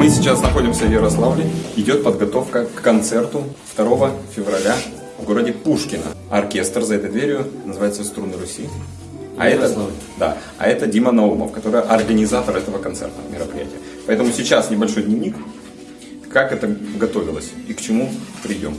Мы сейчас находимся в Ярославле. Идет подготовка к концерту 2 февраля в городе Пушкино. Оркестр за этой дверью называется «Струны Руси». А это, да, а это Дима Наумов, который организатор этого концертного мероприятия. Поэтому сейчас небольшой дневник, как это готовилось и к чему придем.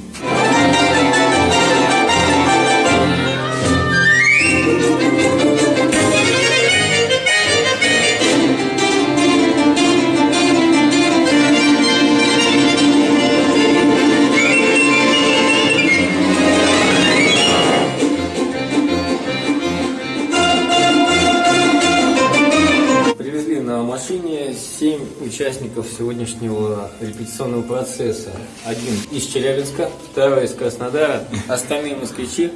Машине 7 участников сегодняшнего репетиционного процесса. Один из Челябинска, второй из Краснодара, остальные москвичи.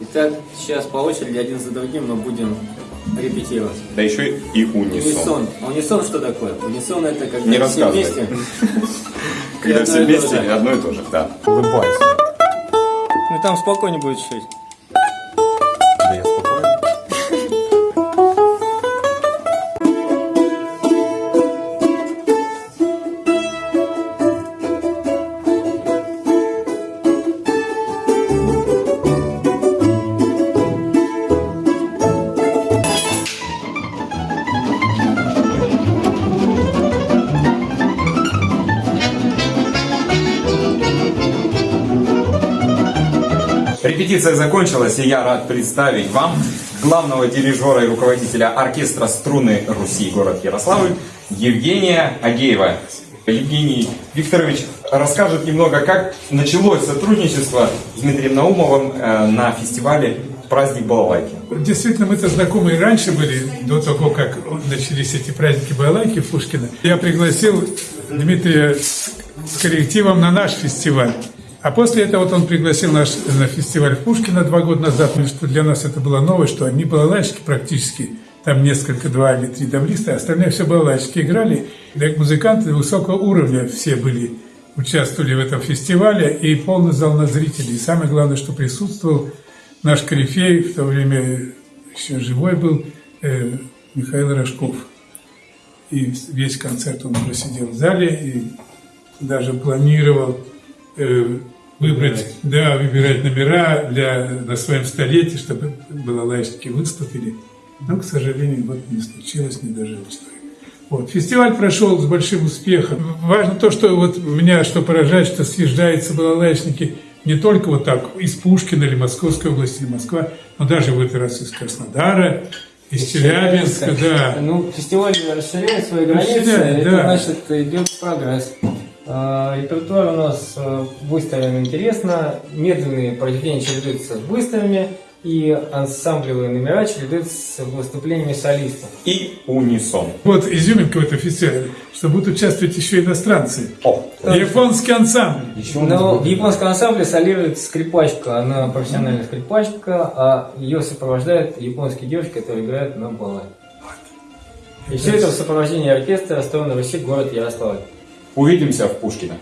Итак, сейчас по очереди один за другим мы будем репетировать. Да еще и унисон. Унисон. А унисон что такое? Унисон это когда Не все рассказывай. вместе. Когда все вместе, одно и то же, да. Улыбайся. Ну там спокойнее будет чуть. Репетиция закончилась, и я рад представить вам главного дирижера и руководителя оркестра «Струны Руси» город Ярославль Евгения Агеева. Евгений Викторович расскажет немного, как началось сотрудничество с Дмитрием Наумовым э, на фестивале «Праздник Балалайки». Действительно, мы-то знакомы и раньше были, до того, как начались эти праздники Балайки в Пушкино. Я пригласил Дмитрия с коллективом на наш фестиваль. А после этого вот он пригласил нас на фестиваль в Пушкино два года назад, потому что для нас это было новое, что одни балалайщики практически, там несколько, два или три давлиста, а остальные все балалайщики играли. Да, музыканты высокого уровня все были, участвовали в этом фестивале, и полный зал на зрителей. И самое главное, что присутствовал наш корифей, в то время еще живой был, э, Михаил Рожков. И весь концерт он просидел в зале и даже планировал э, выбрать, да, выбирать номера для, на своем столетии, чтобы балалайщики выступили. Но, к сожалению, вот не случилось, не дожил человек. Вот. Фестиваль прошел с большим успехом. Важно то, что вот меня что поражает, что съезжаются балалайщики не только вот так из Пушкина или Московской области, или Москва, но даже в этот раз из Краснодара, из Челябинска, да. Ну, фестиваль расширяет свои границы, Расширяет, это да. значит идет прогресс. А, Репертуар у нас э, выставлен интересно, медленные произведения чередуются с быстрыми, и ансамблевые номера чередуются с выступлениями солистов. И унисон. Вот изюминка в этом фестивале, что будут участвовать еще иностранцы. О, Японский ансамбль. Но в японском ансамбле солирует скрипачка, она профессиональная скрипачка, а ее сопровождает японские девушки, которые играют на балалайке. И все это в сопровождении оркестра «Стороны Руси», город Ярославль. Увидимся в Пушкино.